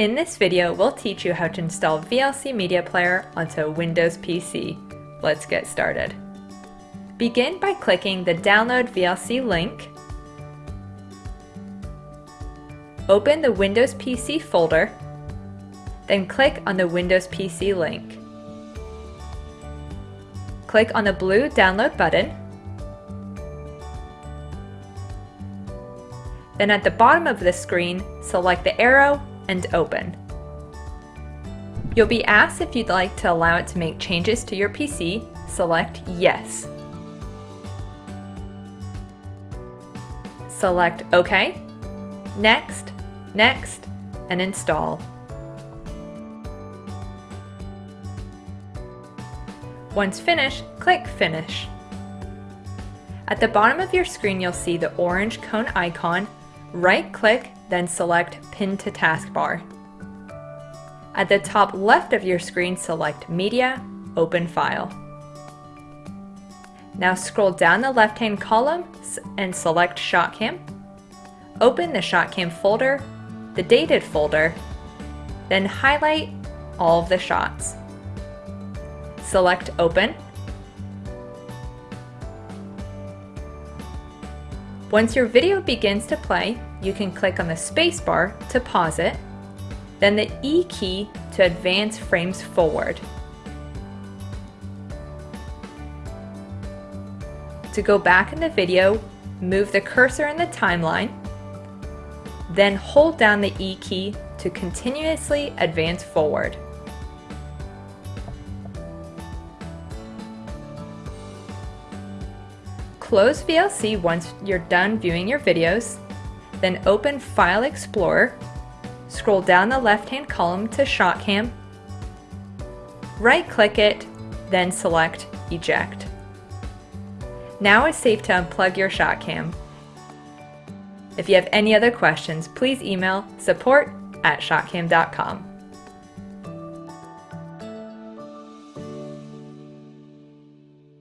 In this video, we'll teach you how to install VLC Media Player onto a Windows PC. Let's get started. Begin by clicking the Download VLC link. Open the Windows PC folder, then click on the Windows PC link. Click on the blue Download button. Then at the bottom of the screen, select the arrow and open. You'll be asked if you'd like to allow it to make changes to your PC, select Yes. Select OK, Next, Next, and Install. Once finished, click Finish. At the bottom of your screen you'll see the orange cone icon. Right-click then select Pin to Taskbar. At the top left of your screen, select Media, Open File. Now scroll down the left-hand column and select ShotCam. Open the ShotCam folder, the Dated folder, then highlight all of the shots. Select Open Once your video begins to play, you can click on the spacebar to pause it, then the E key to advance frames forward. To go back in the video, move the cursor in the timeline, then hold down the E key to continuously advance forward. Close VLC once you're done viewing your videos, then open File Explorer, scroll down the left-hand column to ShotCam, right-click it, then select Eject. Now it's safe to unplug your ShotCam. If you have any other questions, please email support at shotcam.com.